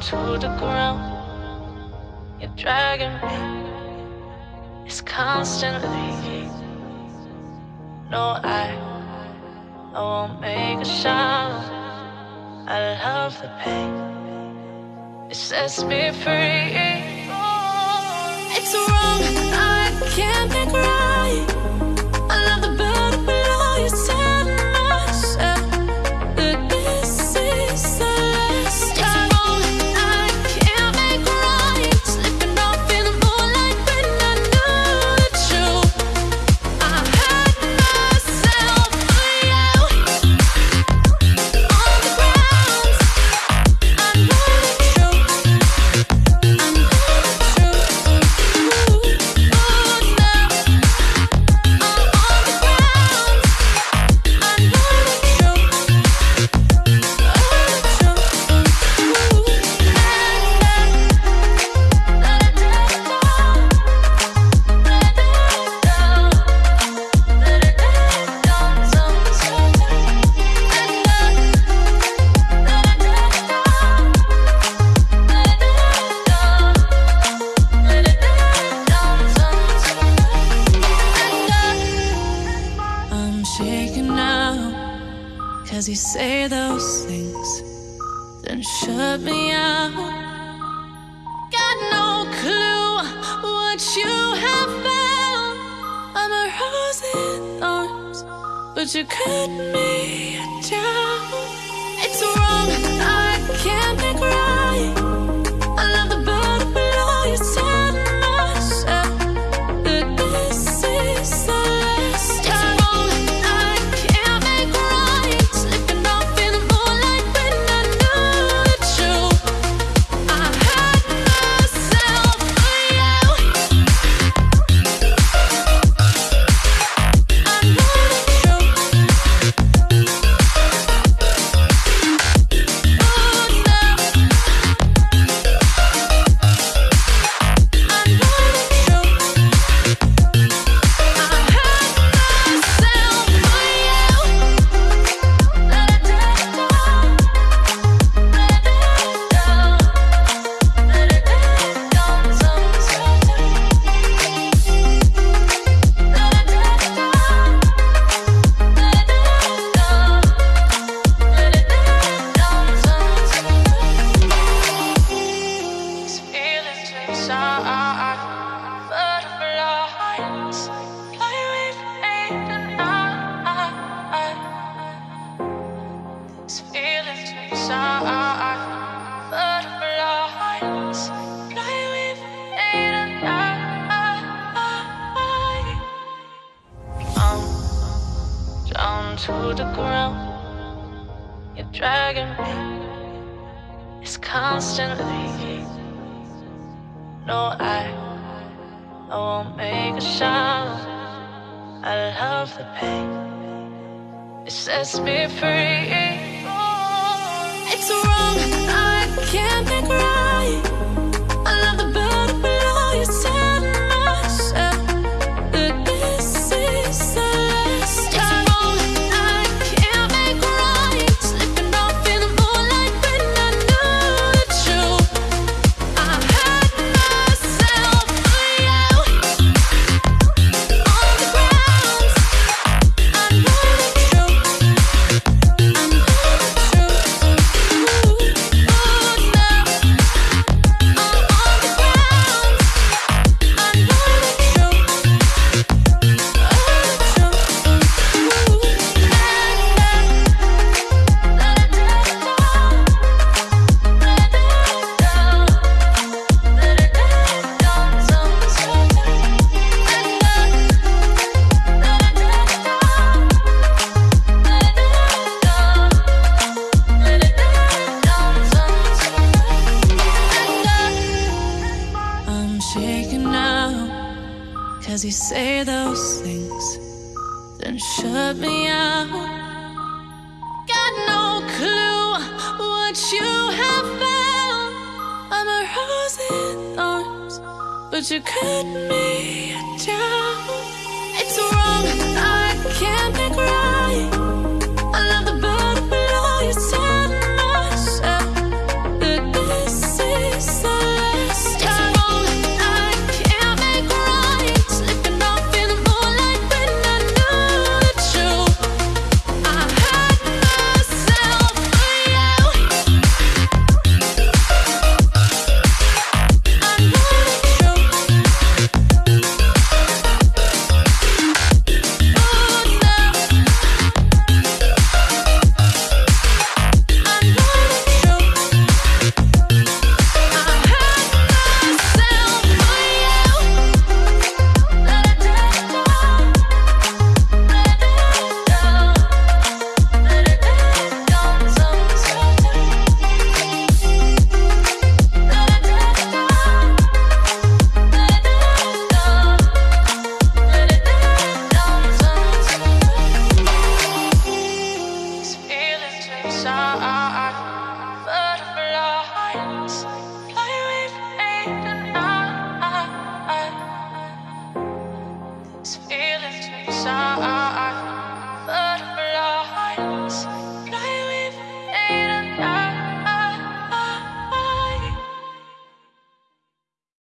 to the ground. You're dragging me. It's constantly. No, I, I won't make a sound. I love the pain. It sets me free. It's wrong. Cause you say those things, then shut me out. Got no clue what you have found. I'm a rose in thorns, but you cut me down. It's wrong, I can't to the ground. You're dragging me. It's constantly. No, I, I won't make a sound. I love the pain. It sets me free. Cause you say those things, then shut me out. Got no clue what you have found. I'm a rose in thorns, but you cut me down. It's wrong, I can't think right. shine.